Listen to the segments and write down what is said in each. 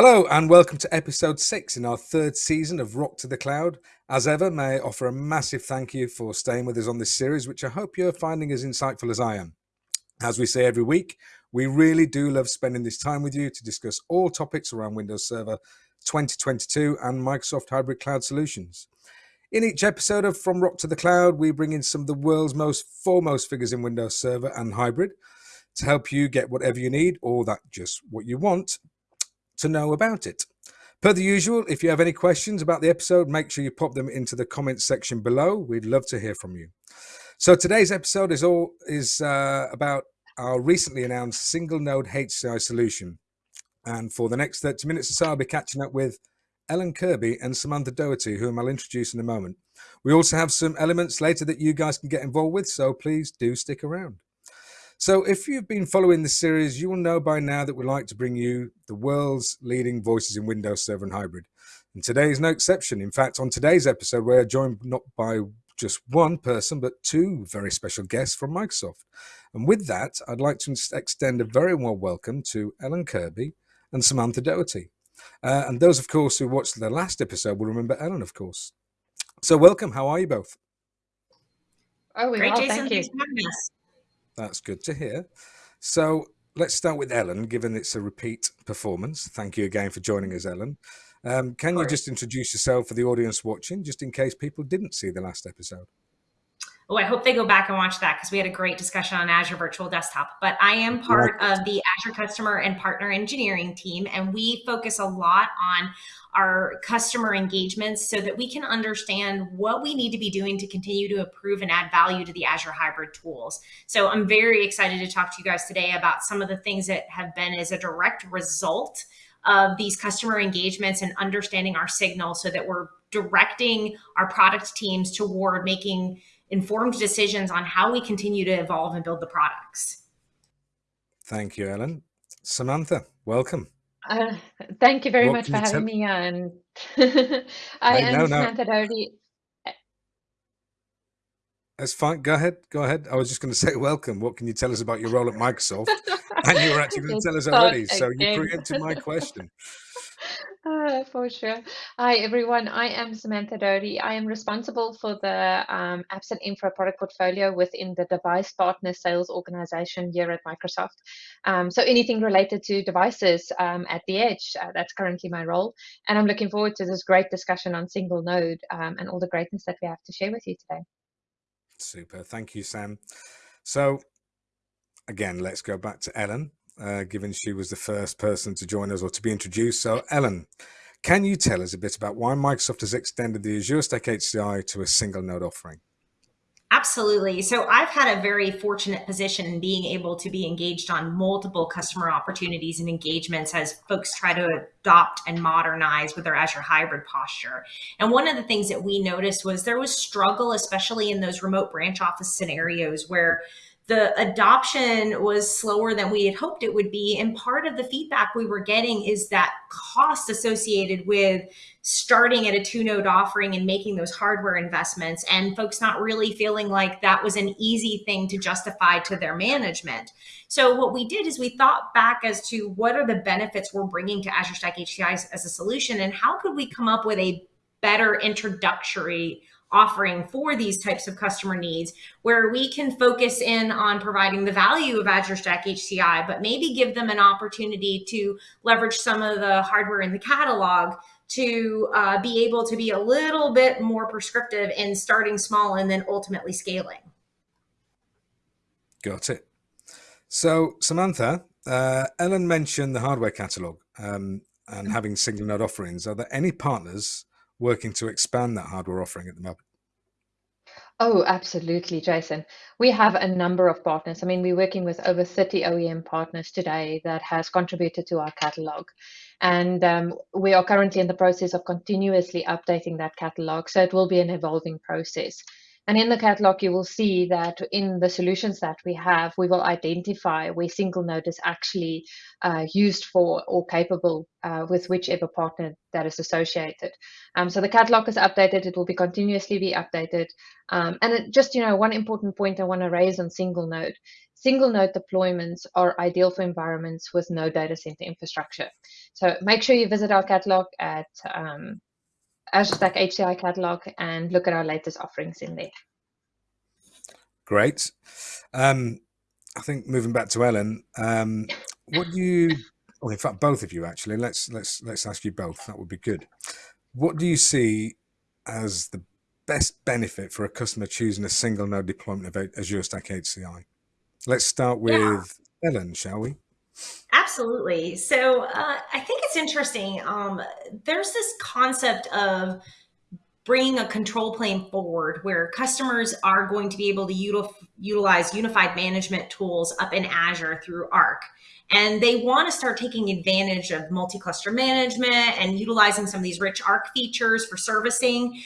Hello and welcome to episode six in our third season of Rock to the Cloud. As ever, may I offer a massive thank you for staying with us on this series, which I hope you're finding as insightful as I am. As we say every week, we really do love spending this time with you to discuss all topics around Windows Server 2022 and Microsoft Hybrid Cloud Solutions. In each episode of From Rock to the Cloud, we bring in some of the world's most foremost figures in Windows Server and Hybrid to help you get whatever you need or that just what you want to know about it. Per the usual, if you have any questions about the episode, make sure you pop them into the comments section below. We'd love to hear from you. So today's episode is all is uh, about our recently announced single node HCI solution. And for the next 30 minutes or so, I'll be catching up with Ellen Kirby and Samantha Doherty, whom I'll introduce in a moment. We also have some elements later that you guys can get involved with, so please do stick around. So, if you've been following this series, you will know by now that we like to bring you the world's leading voices in Windows Server and Hybrid. And today is no exception. In fact, on today's episode, we're joined not by just one person, but two very special guests from Microsoft. And with that, I'd like to extend a very warm welcome to Ellen Kirby and Samantha Doherty. Uh, and those, of course, who watched the last episode will remember Ellen, of course. So, welcome. How are you both? Oh, we Great, well, Jason. Thank you. That's good to hear. So let's start with Ellen, given it's a repeat performance. Thank you again for joining us, Ellen. Um, can you just introduce yourself for the audience watching, just in case people didn't see the last episode? Oh, I hope they go back and watch that because we had a great discussion on Azure Virtual Desktop. But I am part of the Azure Customer and Partner Engineering team, and we focus a lot on our customer engagements so that we can understand what we need to be doing to continue to improve and add value to the Azure hybrid tools. So I'm very excited to talk to you guys today about some of the things that have been as a direct result of these customer engagements and understanding our signal so that we're directing our product teams toward making informed decisions on how we continue to evolve and build the products. Thank you, Ellen. Samantha, welcome. Uh, thank you very what much for having me on. I am no, Samantha Doherty. That's fine. Go ahead. Go ahead. I was just going to say welcome. What can you tell us about your role at Microsoft? and you were actually going to tell us already. So you preempted my question. Uh, for sure. Hi, everyone. I am Samantha Doherty. I am responsible for the um, and infra product portfolio within the device partner sales organization here at Microsoft. Um, so anything related to devices um, at the edge, uh, that's currently my role. And I'm looking forward to this great discussion on single node um, and all the greatness that we have to share with you today. Super. Thank you, Sam. So again, let's go back to Ellen uh, given she was the first person to join us or to be introduced. So, Ellen, can you tell us a bit about why Microsoft has extended the Azure Stack HCI to a single node offering? Absolutely. So I've had a very fortunate position in being able to be engaged on multiple customer opportunities and engagements as folks try to adopt and modernize with their Azure hybrid posture. And one of the things that we noticed was there was struggle, especially in those remote branch office scenarios where the adoption was slower than we had hoped it would be. And part of the feedback we were getting is that cost associated with starting at a two node offering and making those hardware investments, and folks not really feeling like that was an easy thing to justify to their management. So, what we did is we thought back as to what are the benefits we're bringing to Azure Stack HCI as a solution, and how could we come up with a better introductory offering for these types of customer needs where we can focus in on providing the value of Azure Stack HCI, but maybe give them an opportunity to leverage some of the hardware in the catalog to uh, be able to be a little bit more prescriptive in starting small and then ultimately scaling. Got it. So, Samantha, uh, Ellen mentioned the hardware catalog um, and having single node offerings. Are there any partners working to expand that hardware offering at the moment? Oh, absolutely, Jason. We have a number of partners. I mean, we're working with over 30 OEM partners today that has contributed to our catalog. And um, we are currently in the process of continuously updating that catalog. So it will be an evolving process. And in the catalog, you will see that in the solutions that we have, we will identify where single node is actually uh, used for or capable uh, with whichever partner that is associated. Um, so the catalog is updated. It will be continuously be updated. Um, and it, just, you know, one important point I want to raise on single node. Single node deployments are ideal for environments with no data center infrastructure. So make sure you visit our catalog at um, Azure Stack HCI catalog and look at our latest offerings in there. Great. Um, I think moving back to Ellen, um, what do you? Well, in fact, both of you actually. Let's let's let's ask you both. That would be good. What do you see as the best benefit for a customer choosing a single node deployment of Azure Stack HCI? Let's start with yeah. Ellen, shall we? Absolutely. So uh, I think it's interesting. Um, there's this concept of bringing a control plane forward where customers are going to be able to util utilize unified management tools up in Azure through Arc. And they want to start taking advantage of multi-cluster management and utilizing some of these rich Arc features for servicing.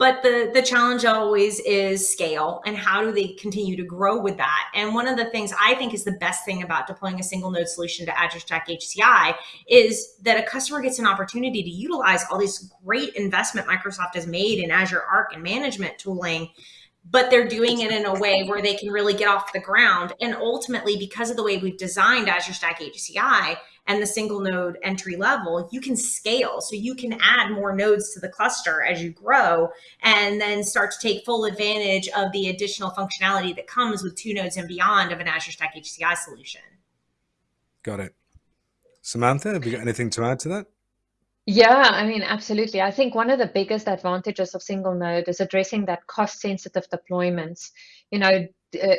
But the, the challenge always is scale and how do they continue to grow with that? And one of the things I think is the best thing about deploying a single node solution to Azure Stack HCI is that a customer gets an opportunity to utilize all this great investment Microsoft has made in Azure Arc and management tooling but they're doing it in a way where they can really get off the ground. And ultimately, because of the way we've designed Azure Stack HCI, and the single node entry level, you can scale. So you can add more nodes to the cluster as you grow and then start to take full advantage of the additional functionality that comes with two nodes and beyond of an Azure Stack HCI solution. Got it. Samantha, have you got anything to add to that? Yeah, I mean, absolutely. I think one of the biggest advantages of single node is addressing that cost sensitive deployments. You know,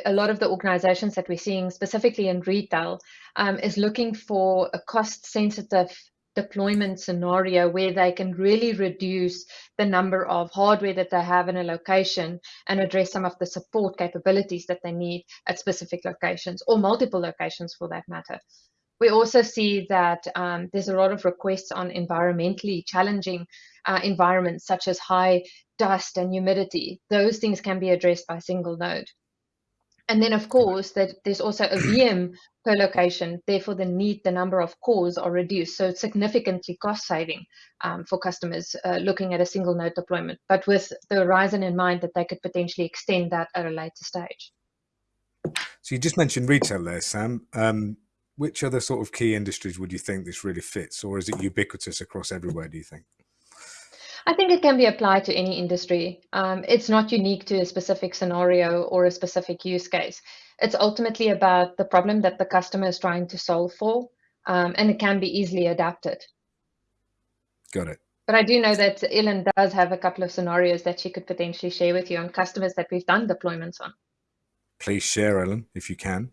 a lot of the organizations that we're seeing, specifically in retail, um, is looking for a cost sensitive deployment scenario where they can really reduce the number of hardware that they have in a location and address some of the support capabilities that they need at specific locations or multiple locations for that matter. We also see that um, there's a lot of requests on environmentally challenging uh, environments such as high dust and humidity. Those things can be addressed by single node. And then, of course, that there's also a VM per location. Therefore, the need, the number of cores are reduced. So it's significantly cost saving um, for customers uh, looking at a single node deployment, but with the horizon in mind that they could potentially extend that at a later stage. So you just mentioned retail there, Sam. Um, which other sort of key industries would you think this really fits, or is it ubiquitous across everywhere? Do you think? I think it can be applied to any industry. Um, it's not unique to a specific scenario or a specific use case. It's ultimately about the problem that the customer is trying to solve for, um, and it can be easily adapted. Got it. But I do know that Ellen does have a couple of scenarios that she could potentially share with you on customers that we've done deployments on. Please share, Ellen, if you can.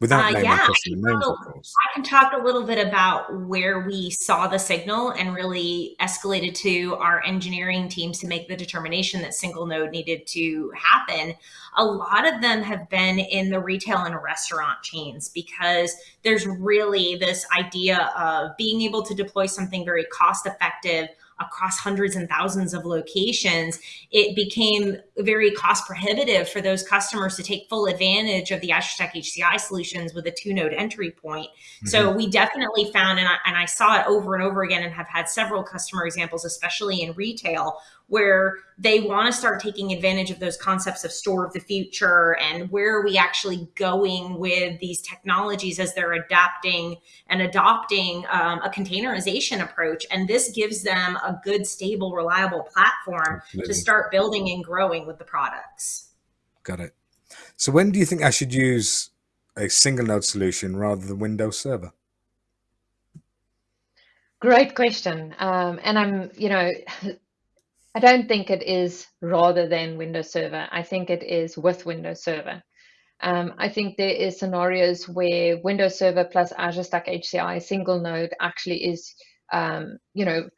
Without uh, yeah, names, of course. I can talk a little bit about where we saw the signal and really escalated to our engineering teams to make the determination that single node needed to happen. A lot of them have been in the retail and restaurant chains because there's really this idea of being able to deploy something very cost effective across hundreds and thousands of locations, it became very cost prohibitive for those customers to take full advantage of the Azure Stack HCI solutions with a two node entry point. Mm-hmm. So we definitely found, and I, and I saw it over and over again and have had several customer examples, especially in retail, where they want to start taking advantage of those concepts of store of the future and where are we actually going with these technologies as they're adapting and adopting um, a containerization approach. And this gives them a good, stable, reliable platform Absolutely. to start building and growing with the products. Got it. So when do you think I should use a single node solution rather than Windows Server? Great question. Um, and I'm, you know, I don't think it is rather than Windows Server. I think it is with Windows Server. Um, I think there is scenarios where Windows Server plus Azure Stack HCI single node actually is, um, you know,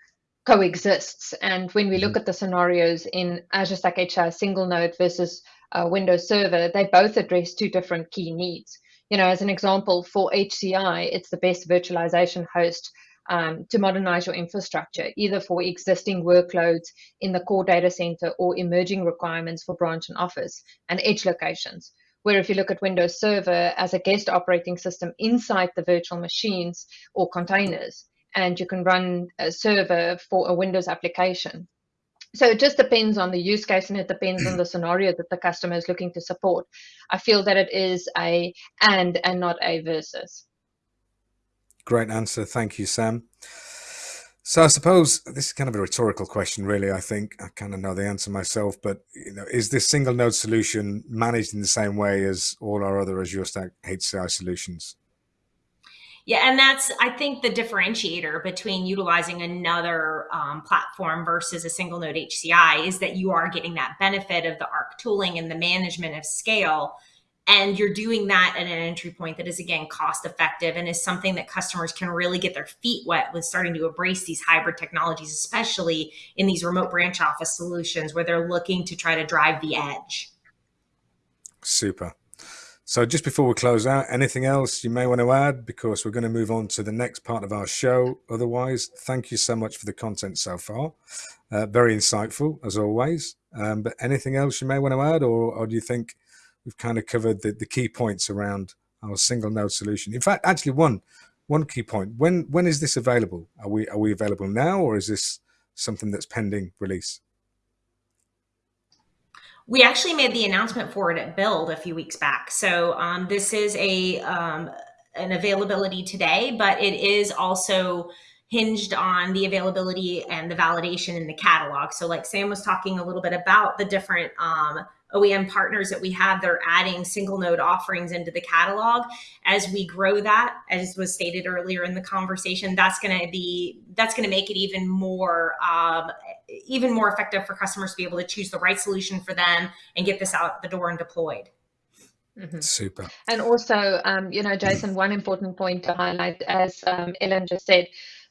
coexists. And when we look mm-hmm. at the scenarios in Azure Stack HCI single node versus uh, Windows Server, they both address two different key needs. You know, as an example, for HCI, it's the best virtualization host um, to modernize your infrastructure, either for existing workloads in the core data center or emerging requirements for branch and office and edge locations. Where if you look at Windows Server as a guest operating system inside the virtual machines or containers, and you can run a server for a Windows application. So it just depends on the use case and it depends on the scenario that the customer is looking to support. I feel that it is a and and not a versus. Great answer. Thank you, Sam. So I suppose this is kind of a rhetorical question, really. I think I kind of know the answer myself, but you know, is this single node solution managed in the same way as all our other Azure Stack HCI solutions? Yeah, and that's I think the differentiator between utilizing another um, platform versus a single node HCI is that you are getting that benefit of the ARC tooling and the management of scale and you're doing that at an entry point that is again cost effective and is something that customers can really get their feet wet with starting to embrace these hybrid technologies especially in these remote branch office solutions where they're looking to try to drive the edge. Super. So just before we close out anything else you may want to add? Because we're going to move on to the next part of our show. Otherwise thank you so much for the content so far. Uh, very insightful as always. Um, but anything else you may want to add or, or do you think we've kind of covered the, the key points around our single node solution. In fact, actually one one key point. When when is this available? Are we are we available now or is this something that's pending release? We actually made the announcement for it at Build a few weeks back. So um, this is a um, an availability today, but it is also hinged on the availability and the validation in the catalog. So like Sam was talking a little bit about the different um, OEM partners that we have, they're adding single node offerings into the catalog. As we grow that, as was stated earlier in the conversation, that's going to be that's going to make it even more um, even more effective for customers to be able to choose the right solution for them and get this out the door and deployed. Mm -hmm. Super. And also, um, you know, Jason, one important point to highlight, as um, Ellen just said,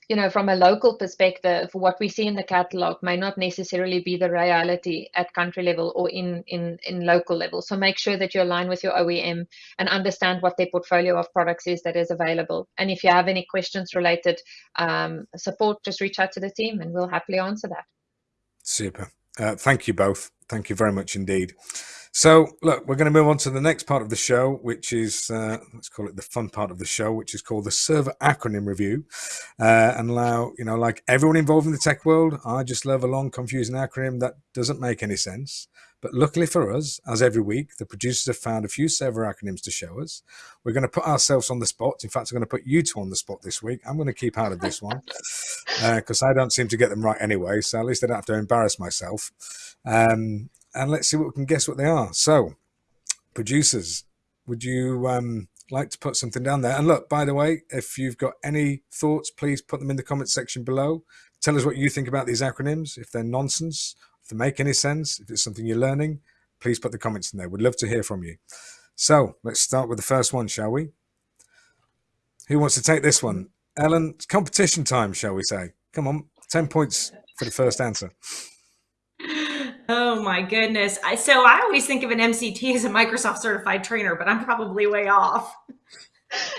you know, from a local perspective, what we see in the catalog may not necessarily be the reality at country level or in, in, in local level. So make sure that you align with your OEM and understand what their portfolio of products is that is available. And if you have any questions related um, support, just reach out to the team and we'll happily answer that. Super. Uh, thank you both. Thank you very much indeed. So, look, we're going to move on to the next part of the show, which is, uh, let's call it the fun part of the show, which is called the server acronym review. Uh, and now, you know, like everyone involved in the tech world, I just love a long, confusing acronym that doesn't make any sense. But luckily for us, as every week, the producers have found a few server acronyms to show us. We're going to put ourselves on the spot. In fact, I'm going to put you two on the spot this week. I'm going to keep out of this one because uh, I don't seem to get them right anyway. So at least I don't have to embarrass myself. Um, and let's see what we can guess what they are. So, producers, would you um, like to put something down there? And look, by the way, if you've got any thoughts, please put them in the comment section below. Tell us what you think about these acronyms, if they're nonsense, if they make any sense, if it's something you're learning, please put the comments in there. We'd love to hear from you. So let's start with the first one, shall we? Who wants to take this one? Ellen, competition time, shall we say? Come on, 10 points for the first answer. Oh my goodness. I, so I always think of an MCT as a Microsoft certified trainer, but I'm probably way off.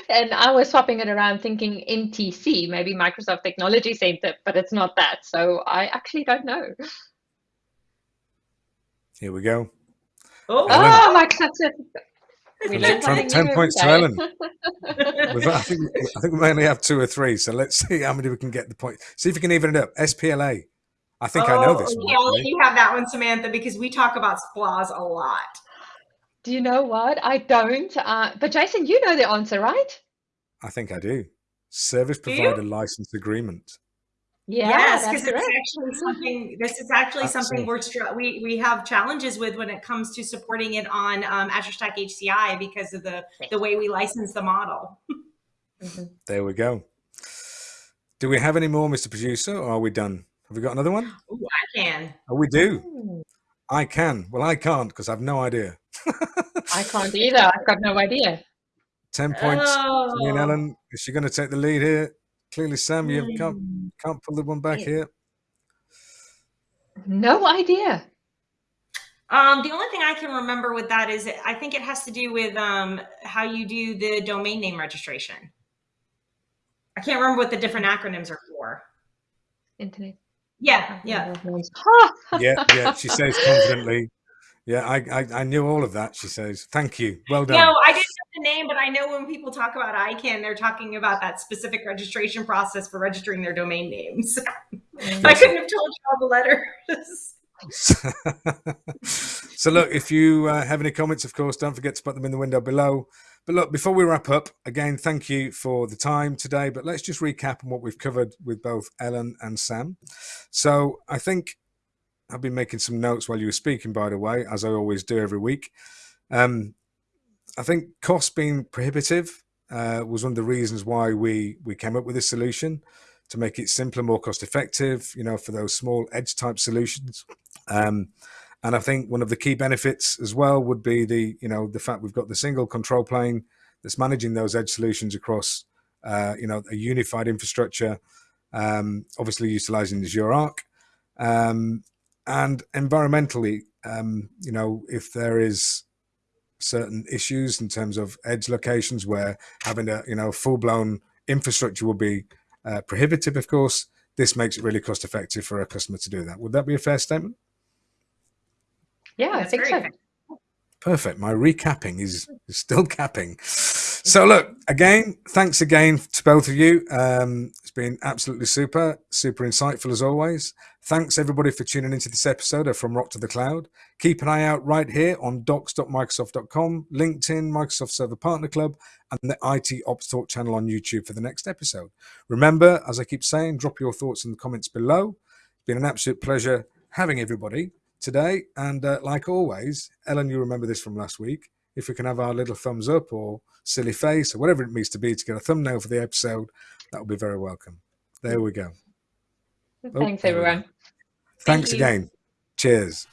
And I was swapping it around thinking MTC, maybe Microsoft Technology Center, but it's not that. So I actually don't know. Here we go. Oh, oh Microsoft. We learned 10 points to Ellen. I, think, I think we only have two or three, so let's see how many we can get the point. See if we can even it up. SPLA. I think oh, I know this one. Yeah, right? you have that one, Samantha, because we talk about SPLAs a lot. Do you know what? I don't. Uh, but Jason, you know the answer, right? I think I do. Service provider license agreement. Yeah, yes, because it's actually something. This is actually that's something we're we we have challenges with when it comes to supporting it on um, Azure Stack HCI because of the the way we license the model. Mm-hmm. There we go. Do we have any more, Mr. Producer, or are we done? Have we got another one? Ooh, I can. Oh, we do. Ooh. I can. Well, I can't because I've no idea. I can't either. I've got no idea. 10 points. Oh. Me and Ellen, is she going to take the lead here? Clearly, Sam, you mm. can't, can't pull the one back here. No idea. Um, the only thing I can remember with that is I think it has to do with um, how you do the domain name registration. I can't remember what the different acronyms are for. Internet. Yeah, yeah. yeah, yeah. She says confidently. Yeah, I, I, I knew all of that. She says, "Thank you, well done." No, I didn't know the name, but I know when people talk about ICANN, they're talking about that specific registration process for registering their domain names. I couldn't have told you all the letters. so look, if you uh, have any comments, of course, don't forget to put them in the window below. But look, before we wrap up, again, thank you for the time today. But let's just recap on what we've covered with both Ellen and Sam. So I think I've been making some notes while you were speaking, by the way, as I always do every week. Um, I think cost being prohibitive uh, was one of the reasons why we we came up with this solution to make it simpler, more cost effective, you know, for those small edge type solutions. Um, and I think one of the key benefits as well would be the, you know, the fact we've got the single control plane that's managing those edge solutions across, uh, you know, a unified infrastructure, um, obviously utilizing Azure Arc. Um, and environmentally, um, you know, if there is certain issues in terms of edge locations where having a, you know, full blown infrastructure will be uh, prohibitive, of course, this makes it really cost effective for a customer to do that. Would that be a fair statement? Yeah, I think so. Perfect. My recapping is, is still capping. So look, again, thanks again to both of you. Um, it's been absolutely super, super insightful as always. Thanks everybody for tuning into this episode of From Rock to the Cloud. Keep an eye out right here on docs.microsoft.com, LinkedIn, Microsoft Server Partner Club, and the IT Ops Talk channel on YouTube for the next episode. Remember, as I keep saying, drop your thoughts in the comments below. It's been an absolute pleasure having everybody today. And uh, like always, Ellen, you remember this from last week. If we can have our little thumbs up or silly face or whatever it needs to be to get a thumbnail for the episode, that would be very welcome. There we go. Thanks, oh, everyone. Thanks Thank again. Cheers.